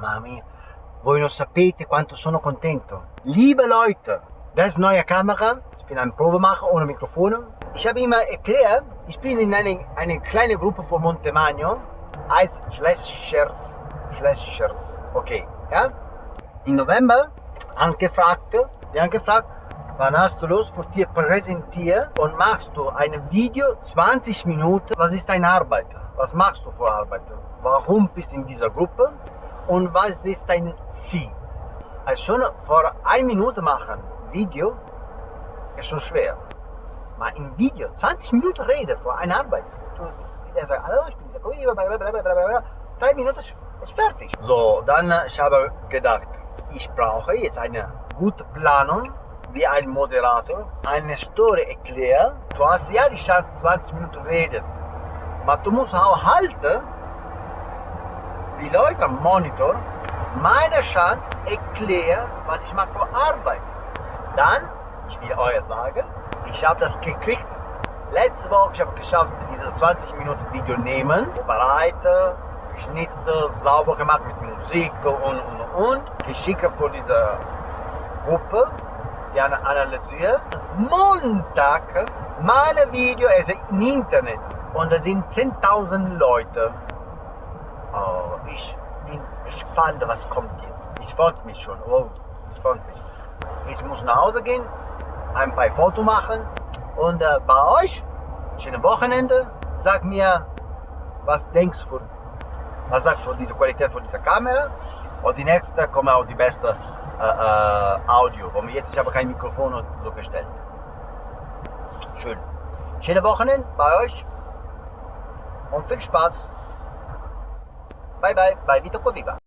Mamma mia, voi non sapete quanto sono contento. Liebe Leute, das neue Kamera. Ich bin ein Probemacher ohne Mikrofon. Ich habe immer erklärt, ich bin in eine, eine kleine Gruppe von Montemagno, heißt Schleschers. Schleschers, okay, ja? Im November angefragt, die haben gefragt, wann hast du Lust für dir präsentieren und machst du ein Video 20 Minuten, was ist deine Arbeit? Was machst du für Arbeit? Warum bist du in dieser Gruppe? Und was ist dein Ziel? Also schon vor einer Minute machen Video ist schon schwer. Mal im Video 20 Minuten reden vor einer Arbeit. Der sagt, hallo, ich bin dieser blablabla. Drei Minuten ist fertig. So, dann ich habe gedacht, ich brauche jetzt eine gute Planung wie ein Moderator, eine Story erklären. Du hast ja die Chance 20 Minuten reden, aber du musst auch halten, die Leute am Monitor meine Chance erklären, was ich mache für Arbeit. Dann, ich will euch sagen, ich habe das gekriegt. Letzte Woche, ich habe geschafft, diese 20 Minuten Video nehmen, bereiten, geschnitten, sauber gemacht mit Musik und und und. Geschickt für diese Gruppe, die analysiert. Montag, meine Video ist im Internet und da sind 10.000 Leute. Oh, ich bin gespannt, was kommt jetzt. Ich freue mich schon. Oh, ich freue mich. Ich muss nach Hause gehen, ein paar Fotos machen und äh, bei euch, schönes Wochenende. Sag mir, was denkst du, was sagst du von dieser Qualität von dieser Kamera? Und die nächste kommt auch die beste äh, äh, Audio. Und jetzt ich habe kein Mikrofon so gestellt. Schön. Schöne Wochenende bei euch und viel Spaß. バイバイ、バイビトコビバ。